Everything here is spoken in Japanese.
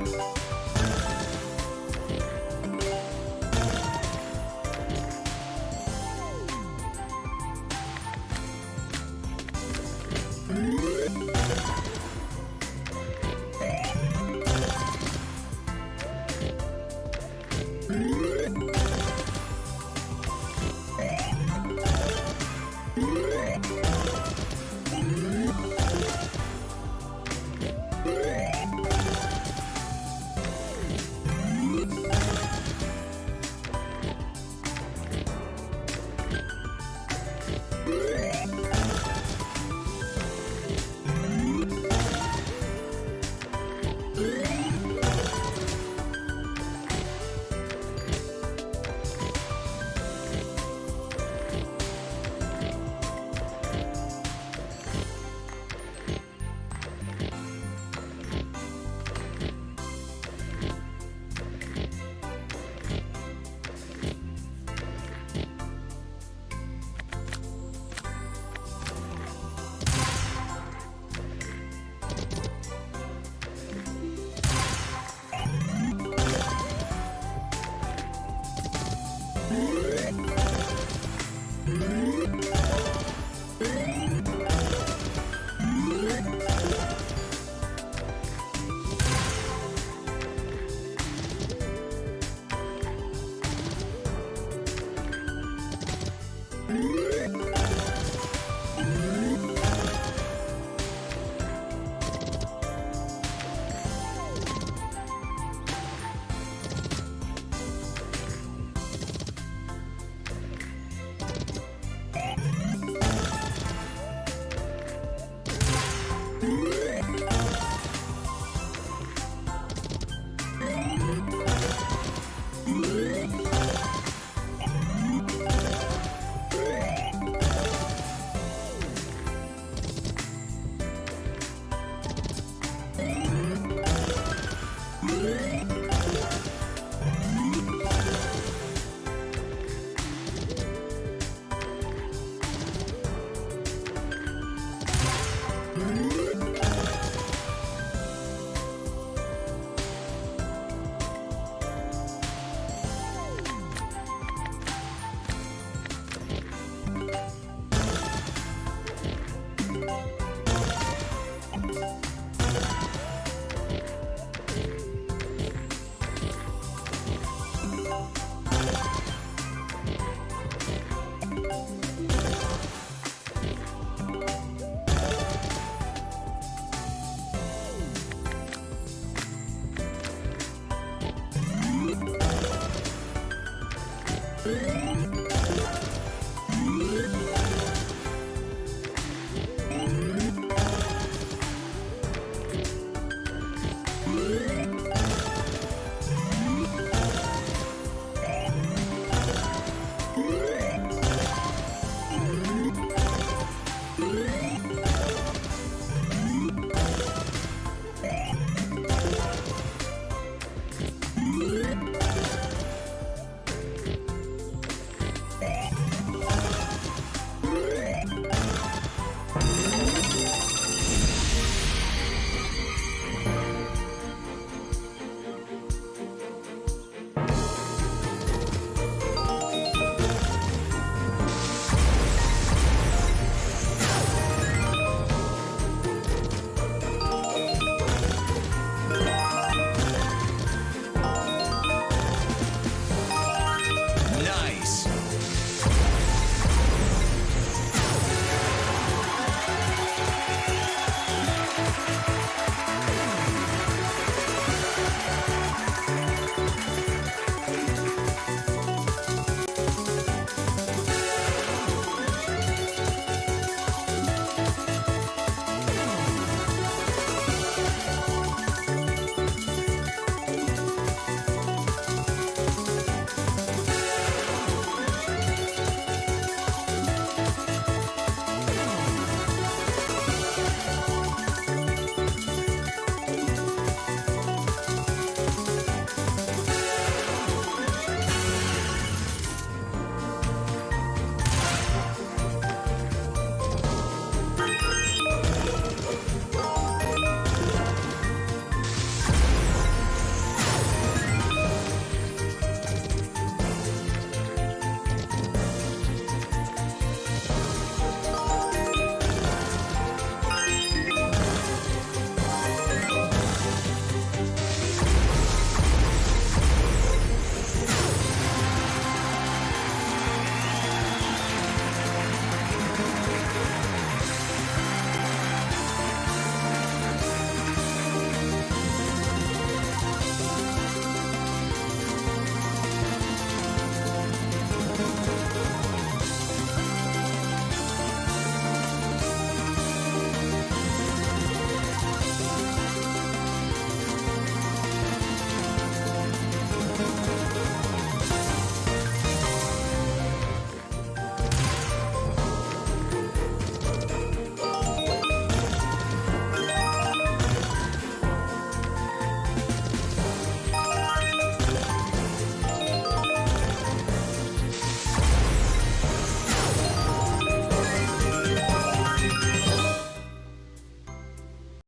you